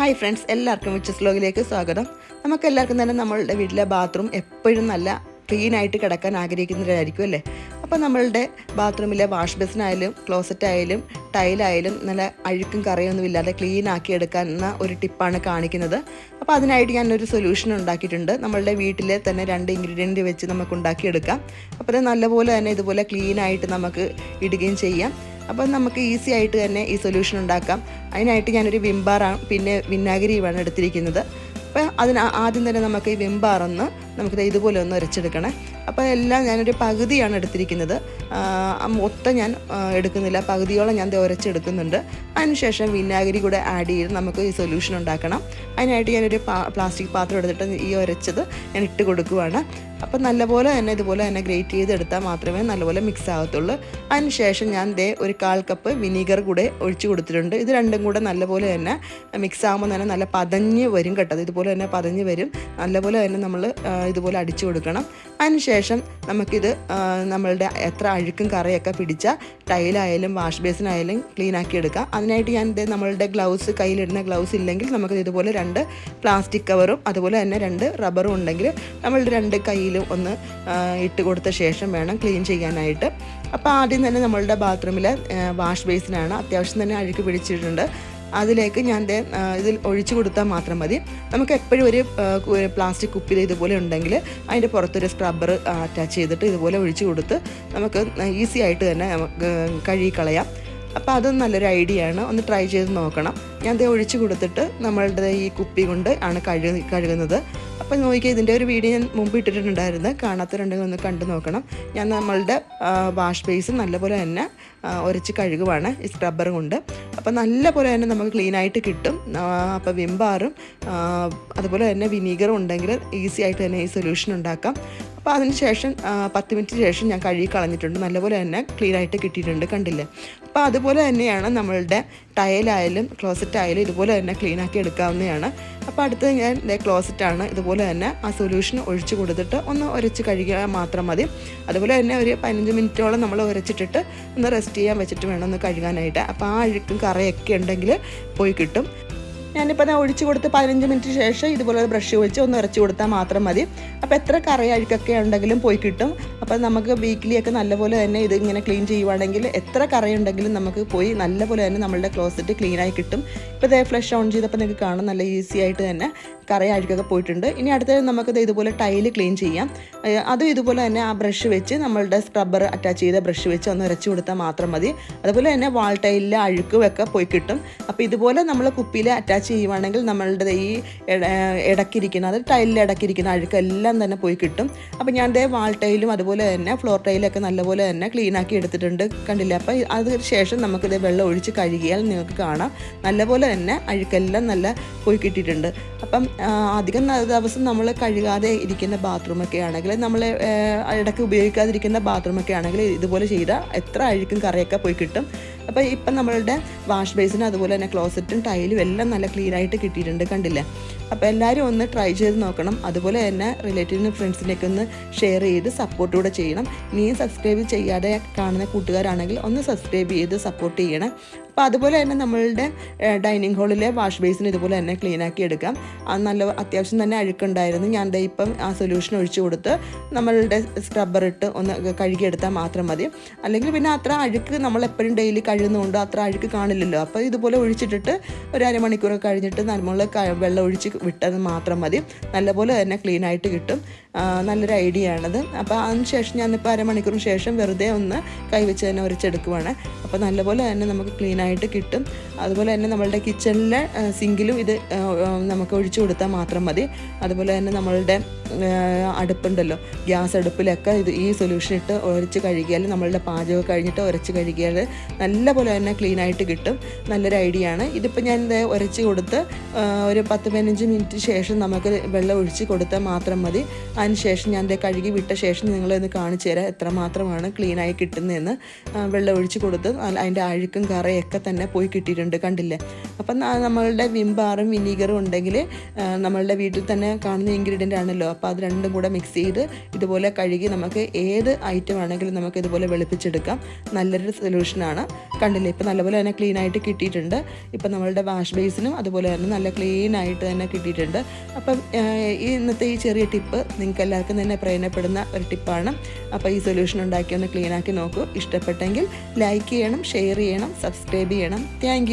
Hi friends എല്ലാവർക്കും വിച്ചസ് ലോഗിലേക്ക് സ്വാഗതം. നമുക്ക് എല്ലാവർക്കും തന്നെ നമ്മളുടെ വീട്ടിലെ ബാത്റൂം എപ്പോഴും നല്ല ക്ലീൻ ആയിട്ട് കിടക്കാൻ ആഗ്രഹിക്കുന്നവരായിരിക്കും അല്ലേ? അപ്പോൾ നമ്മളുടെ ബാത്റൂമിലെ വാഷ് ബേസിനായാലും ക്ലോസറ്റായാലും ടൈലായാലും നല്ല അഴുക്കും കറിയൊന്നും ഇല്ലാതെ ക്ലീൻ ആക്കി എടുക്കാൻ ഒരു ടിപ്പാണ് കാണിക്കുന്നത്. അപ്പോൾ അതിനായിട്ട് ഞാനൊരു സൊല്യൂഷൻ ഉണ്ടാക്കിയിട്ടുണ്ട്. നമ്മളുടെ വീട്ടിലെ തന്നെ രണ്ട് ഇൻഗ്രീഡിയന്റ് വെച്ച് നമുക്ക് ഉണ്ടാക്കിയെടുക്കാം. അപ്പോൾ നല്ലപോലെ തന്നെ ഇതുപോലെ ക്ലീൻ ആയിട്ട് നമുക്ക് ഇടുകയും ചെയ്യാം. അപ്പോൾ നമുക്ക് ഈസി ആയിട്ട് തന്നെ ഈ സൊല്യൂഷൻ ഉണ്ടാക്കാം. അതിനായിട്ട് ഞാനൊരു വിംബാറാണ് പിന്നെ വിനാഗിരിയുമാണ് എടുത്തിരിക്കുന്നത്. അപ്പോൾ അതിന് ആദ്യം തന്നെ നമുക്ക് ഈ വിംബാറൊന്ന് നമുക്ക് ഇതുപോലെ ഒന്ന് ഉരച്ചെടുക്കണേ അപ്പോൾ എല്ലാം ഞാനൊരു പകുതിയാണ് എടുത്തിരിക്കുന്നത്. മൊത്തം ഞാൻ എടുക്കുന്നില്ല. പകുതിയോളം ഞാൻ ഉരച്ചെടുക്കുന്നുണ്ട് അതിനുശേഷം വിനാഗിരി കൂടെ ആഡ് ചെയ്ത് നമുക്ക് ഈ സൊല്യൂഷൻ ഉണ്ടാക്കണം. അതിനായിട്ട് ഞാനൊരു പ്ലാസ്റ്റിക് പാത്രം എടുത്തിട്ട് ഈ ഉരച്ചത് ഞാൻ ഇട്ട് കൊടുക്കുവാണ്. അപ്പം നല്ലപോലെ തന്നെ ഇതുപോലെ തന്നെ ഗ്രേറ്റ് ചെയ്തെടുത്താൽ മാത്രമേ നല്ലപോലെ മിക്സ് ആകത്തുള്ളൂ. അതിനുശേഷം ഞാൻ ദേ ഒരു കാൽ കപ്പ് വിനീഗർ കൂടെ ഒഴിച്ചു കൊടുത്തിട്ടുണ്ട്. ഇത് രണ്ടും കൂടെ നല്ലപോലെ തന്നെ മിക്സ് ആകുമ്പോൾ തന്നെ നല്ല പതഞ്ഞ് വരും കേട്ടത് ഇതുപോലെ തന്നെ പതഞ്ഞ് വരും. നല്ലപോലെ തന്നെ നമ്മൾ ഇതുപോലെ അടിച്ചു കൊടുക്കണം. അതിനുശേഷം നമുക്കിത് നമ്മളുടെ എത്ര അഴുക്കും കറിയൊക്കെ പിടിച്ച ടൈലായാലും വാഷ് ബേസിനായാലും ക്ലീൻ ആക്കി എടുക്കാം. അതിനായിട്ട് ഞാൻ ദേ നമ്മളുടെ ഗ്ലൗസ് കയ്യിലിടുന്ന ഗ്ലൗസ് ഇല്ലെങ്കിൽ നമുക്ക് ഇതുപോലെ രണ്ട് പ്ലാസ്റ്റിക് കവറും അതുപോലെ തന്നെ രണ്ട് റബ്ബറും ഉണ്ടെങ്കിൽ നമ്മളുടെ രണ്ട് കയ്യിലും ഒന്ന് ഇട്ട് കൊടുത്ത ശേഷം വേണം ക്ലീൻ ചെയ്യാനായിട്ട്. അപ്പോൾ ആദ്യം തന്നെ നമ്മളുടെ ബാത്റൂമിലെ വാഷ് ബേസിനാണ് അത്യാവശ്യം തന്നെ അഴുക്ക് പിടിച്ചിട്ടുണ്ട്. അതിലേക്ക് ഞാൻ ഇതിൽ ഒഴിച്ചു കൊടുത്താൽ മാത്രം മതി. നമുക്ക് എപ്പോഴും ഒരു പ്ലാസ്റ്റിക് കുപ്പിൽ ഇതുപോലെ ഉണ്ടെങ്കിൽ അതിന്റെ പുറത്തൊരു സ്ക്രബ്ബർ അറ്റാച്ച് ചെയ്തിട്ട് ഇതുപോലെ ഒഴിച്ചു കൊടുത്ത് നമുക്ക് ഈസി ആയിട്ട് തന്നെ നമുക്ക് കളയാം അപ്പോൾ അതും നല്ലൊരു ഐഡിയ ആണ്. ഒന്ന് ട്രൈ ചെയ്ത് നോക്കണം. ഞാൻ ദേ ഒഴിച്ചു കൊടുത്തിട്ട് നമ്മളുടെ ഈ കുപ്പി കൊണ്ട് ആണ് കഴുകു കഴുകുന്നത്. അപ്പോൾ നോക്കിയാൽ ഇതിന്റെ ഒരു വീഡിയോ ഞാൻ മുമ്പ് ഇട്ടിട്ടുണ്ടായിരുന്നു. കാണാത്തവരുണ്ടെങ്കിൽ ഒന്ന് കണ്ടു നോക്കണം. ഞാൻ നമ്മളുടെ വാഷ് ബേസ് നല്ലപോലെ തന്നെ ഉരച്ച് കഴുകുവാണ് ഈ സ്ക്രബ്ബർ കൊണ്ട്. അപ്പോൾ നല്ലപോലെ തന്നെ നമുക്ക് ക്ലീൻ ആയിട്ട് കിട്ടും. അപ്പോൾ വിംബാറും അതുപോലെ തന്നെ വിനീഗറും ഉണ്ടെങ്കിൽ ഈസി ആയിട്ട് തന്നെ ഈ സൊല്യൂഷൻ ഉണ്ടാക്കാം. അപ്പോൾ അതിന് ശേഷം പത്ത് മിനിറ്റ് ശേഷം ഞാൻ കഴുകി കളഞ്ഞിട്ടുണ്ട്. നല്ലപോലെ തന്നെ ക്ലീൻ ആയിട്ട് കിട്ടിയിട്ടുണ്ട് കണ്ടില്ലേ? അപ്പോൾ അതുപോലെ തന്നെയാണ് നമ്മളുടെ ടയലായാലും ക്ലോസറ്റ് ആയാലും ഇതുപോലെ തന്നെ ക്ലീൻ ആക്കി എടുക്കാവുന്നതാണ്. അപ്പോൾ അടുത്തത് ഞാൻ ക്ലോസറ്റ് ആണ്. ഇതുപോലെ തന്നെ ആ സൊല്യൂഷൻ ഒഴിച്ചു കൊടുത്തിട്ട് ഒന്ന് ഉരച്ച് കഴുകിയാൽ മാത്രം മതി. അതുപോലെ തന്നെ ഒരു പതിനഞ്ച് മിനിറ്റോളം നമ്മൾ ഉരച്ചിട്ടിട്ട് ഒന്ന് റെസ്റ്റ് ചെയ്യാൻ വെച്ചിട്ട് വേണം ഒന്ന് കഴുകാനായിട്ട്. അപ്പോൾ ആ അഴുക്കും കറയൊക്കെ ഉണ്ടെങ്കിൽ പോയി കിട്ടും. ഞാനിപ്പോൾ ഞാൻ ഒഴിച്ച് കൊടുത്ത് പതിനഞ്ച് മിനിറ്റ് ശേഷം ഇതുപോലെ ഒരു ബ്രഷ് വെച്ച് ഒന്ന് ഇറച്ചി കൊടുത്താൽ മാത്രം മതി. അപ്പോൾ എത്ര കറി അഴുക്കൊക്കെ ഉണ്ടെങ്കിലും പോയി കിട്ടും. അപ്പോൾ നമുക്ക് വീക്കിലി ഒക്കെ നല്ലപോലെ തന്നെ ഇത് ഇങ്ങനെ ക്ലീൻ ചെയ്യുവാണെങ്കിൽ എത്ര കറി ഉണ്ടെങ്കിലും നമുക്ക് പോയി നല്ലപോലെ തന്നെ നമ്മളുടെ ക്ലോസറ്റ് ക്ലീനായി കിട്ടും. ഇപ്പോൾ ഇതേ ഫ്ലഷ് ഓൺ ചെയ്തപ്പോൾ നിങ്ങൾക്ക് കാണാം നല്ല ഈസി ആയിട്ട് തന്നെ കറി അഴുക്കൊക്കെ പോയിട്ടുണ്ട്. ഇനി അടുത്തത് നമുക്കിത് ഇതുപോലെ ടൈൽ ക്ലീൻ ചെയ്യാം. അതും ഇതുപോലെ തന്നെ ആ ബ്രഷ് വെച്ച് നമ്മളുടെ സ്ക്രബ്ബർ അറ്റാച്ച് ചെയ്ത ബ്രഷ് വെച്ച് ഒന്ന് ഇറച്ചി കൊടുത്താൽ മാത്രം മതി. അതുപോലെ തന്നെ വാൾ ടൈലിലെ അഴുക്കും ഒക്കെ പോയി കിട്ടും. അപ്പോൾ ഇതുപോലെ നമ്മൾ കുപ്പിയിൽ അറ്റാച്ച് ചെയ്യുവാണെങ്കിൽ നമ്മളുടെ ഈ ഇടക്കിരിക്കുന്ന അത് ടൈലിൽ ഇടക്കിരിക്കുന്ന അഴുക്കെല്ലാം തന്നെ പോയി കിട്ടും. അപ്പോൾ ഞാൻ ദേ വാൾ ടൈലും അതുപോലെ തന്നെ ഫ്ലോർ ടൈലൊക്കെ നല്ലപോലെ തന്നെ ക്ലീൻ ആക്കി എടുത്തിട്ടുണ്ട്. കണ്ടില്ല? അപ്പോൾ അതിന് ശേഷം നമുക്കിത് വെള്ളം ഒഴിച്ച് കഴുകിയാൽ നിങ്ങൾക്ക് കാണാം. നല്ലപോലെ തന്നെ അഴുക്കെല്ലാം നല്ല പോയി കിട്ടിയിട്ടുണ്ട്. അപ്പം അധികം ദിവസം നമ്മൾ കഴുകാതെ ഇരിക്കുന്ന ബാത്റൂമൊക്കെ ആണെങ്കിൽ നമ്മൾ ഇടയ്ക്ക് ഉപയോഗിക്കാതിരിക്കുന്ന ബാത്റൂമൊക്കെ ആണെങ്കിൽ ഇതുപോലെ ചെയ്താൽ എത്ര അഴുക്കും കറിയൊക്കെ പോയി കിട്ടും. അപ്പോൾ ഇപ്പം നമ്മളുടെ വാഷ് ബേസിന് അതുപോലെ തന്നെ ക്ലോസറ്റും ടൈലും എല്ലാം നല്ല ക്ലീനായിട്ട് കിട്ടിയിട്ടുണ്ട് കണ്ടില്ലേ? അപ്പോൾ എല്ലാവരും ഒന്ന് ട്രൈ ചെയ്ത് നോക്കണം. അതുപോലെ തന്നെ റിലേറ്റീവിനും ഫ്രണ്ട്സിനൊക്കെ ഒന്ന് ഷെയർ ചെയ്ത് സപ്പോർട്ട് കൂടെ ചെയ്യണം. ഇനിയും സബ്സ്ക്രൈബ് ചെയ്യാതെ കാണുന്ന കൂട്ടുകാരാണെങ്കിൽ ഒന്ന് സബ്സ്ക്രൈബ് ചെയ്ത് സപ്പോർട്ട് ചെയ്യണം. അപ്പോൾ അതുപോലെ തന്നെ നമ്മളുടെ ഡൈനിങ് ഹാളിലെ വാഷ് ബേസിന് ഇതുപോലെ തന്നെ ക്ലീൻ ആക്കി എടുക്കാം. അത് നല്ല അത്യാവശ്യം തന്നെ അഴുക്കുണ്ടായിരുന്നു. ഞാൻ ദേ ഇപ്പം ആ സൊല്യൂഷൻ ഒഴിച്ചു കൊടുത്ത് നമ്മളുടെ സ്ക്രബ്ബർ ഇട്ട് ഒന്ന് കഴുകിയെടുത്താൽ മാത്രം മതി. അല്ലെങ്കിൽ പിന്നെ അത്ര അഴുക്ക് നമ്മൾ എപ്പോഴും ഡെയിലി കഴുകുന്നതുകൊണ്ട് അത്ര അഴുക്ക് കാണില്ലല്ലോ. അപ്പോൾ ഇതുപോലെ ഒഴിച്ചിട്ടിട്ട് ഒരു അരമണിക്കൂർ കഴിഞ്ഞിട്ട് നമ്മൾ വെള്ളം ഒഴിച്ച് വിട്ടത് മാത്രം മതി. നല്ലപോലെ തന്നെ ക്ലീൻ ആയിട്ട് കിട്ടും. നല്ലൊരു ഐഡിയ ആണത്. അപ്പോൾ അതിന് ശേഷം ഞാനിപ്പോൾ അരമണിക്കൂറിന് ശേഷം വെറുതെ ഒന്ന് കൈവച്ച് തന്നെ ഉരച്ചെടുക്കുവാണ് അപ്പോൾ നല്ലപോലെ തന്നെ നമുക്ക് ക്ലീൻ ആയിട്ട് കിട്ടും. അതുപോലെ തന്നെ നമ്മളുടെ കിച്ചണിലെ സിങ്കിലും ഇത് നമുക്ക് ഒഴിച്ചു കൊടുത്താൽ മാത്രം മതി. അതുപോലെ തന്നെ നമ്മളുടെ അടുപ്പുണ്ടല്ലോ. ഗ്യാസ് അടുപ്പിലൊക്കെ ഇത് ഈ സൊല്യൂഷൻ ഇട്ട് ഉരച്ച് കഴുകിയാൽ നമ്മളുടെ പാചകം കഴിഞ്ഞിട്ട് ഉരച്ച് കഴുകിയാൽ നല്ലപോലെ തന്നെ ക്ലീൻ ആയിട്ട് കിട്ടും. നല്ലൊരു ഐഡിയ ആണ്. ഇതിപ്പോൾ ഞാൻ ഇത് ഉരച്ച് കൊടുത്ത് ഒരു പത്ത് പതിനഞ്ച് മിനിറ്റ് ശേഷം നമുക്ക് വെള്ളം ഒഴിച്ച് കൊടുത്താൽ മാത്രം മതി. ശേഷം ഞാൻ ദേ കഴുകി വിട്ട ശേഷം നിങ്ങളൊന്ന് കാണിച്ചു തരാം എത്രമാത്രമാണ് ക്ലീനായി കിട്ടുന്നതെന്ന്. വെള്ളം ഒഴിച്ച് കൊടുത്ത് അതിന്റെ അഴുക്കും കറയൊക്കെ തന്നെ പോയി കിട്ടിയിട്ടുണ്ട് കണ്ടില്ലേ? അപ്പം നമ്മളുടെ വിംബാറും വിനീഗറും ഉണ്ടെങ്കിൽ നമ്മളുടെ വീട്ടിൽ തന്നെ കാണുന്ന ഇൻഗ്രീഡിയന്റ് ആണല്ലോ. അപ്പോൾ അത് രണ്ടും കൂടെ മിക്സ് ചെയ്ത് ഇതുപോലെ കഴുകി നമുക്ക് ഏത് ഐറ്റം ആണെങ്കിലും നമുക്ക് ഇതുപോലെ വെളുപ്പിച്ചെടുക്കാം. നല്ലൊരു സൊല്യൂഷനാണ് കണ്ടില്ലേ? ഇപ്പം നല്ലപോലെ തന്നെ ക്ലീനായിട്ട് കിട്ടിയിട്ടുണ്ട്. ഇപ്പം നമ്മളുടെ വാഷ് ബേസിനും അതുപോലെ തന്നെ നല്ല ക്ലീനായിട്ട് തന്നെ കിട്ടിയിട്ടുണ്ട്. അപ്പം ഈ ഇന്നത്തെ ഈ ചെറിയ ടിപ്പ് നിങ്ങൾക്ക് എല്ലാവർക്കും തന്നെ പ്രയോജനപ്പെടുന്ന ഒരു ടിപ്പാണ്. അപ്പോൾ ഈ സൊല്യൂഷൻ ഉണ്ടാക്കി ഒന്ന് ക്ലീനാക്കി നോക്കൂ. ഇഷ്ടപ്പെട്ടെങ്കിൽ ലൈക്ക് ചെയ്യണം ഷെയർ ചെയ്യണം സബ്സ്ക്രൈബ് ചെയ്യണം. താങ്ക്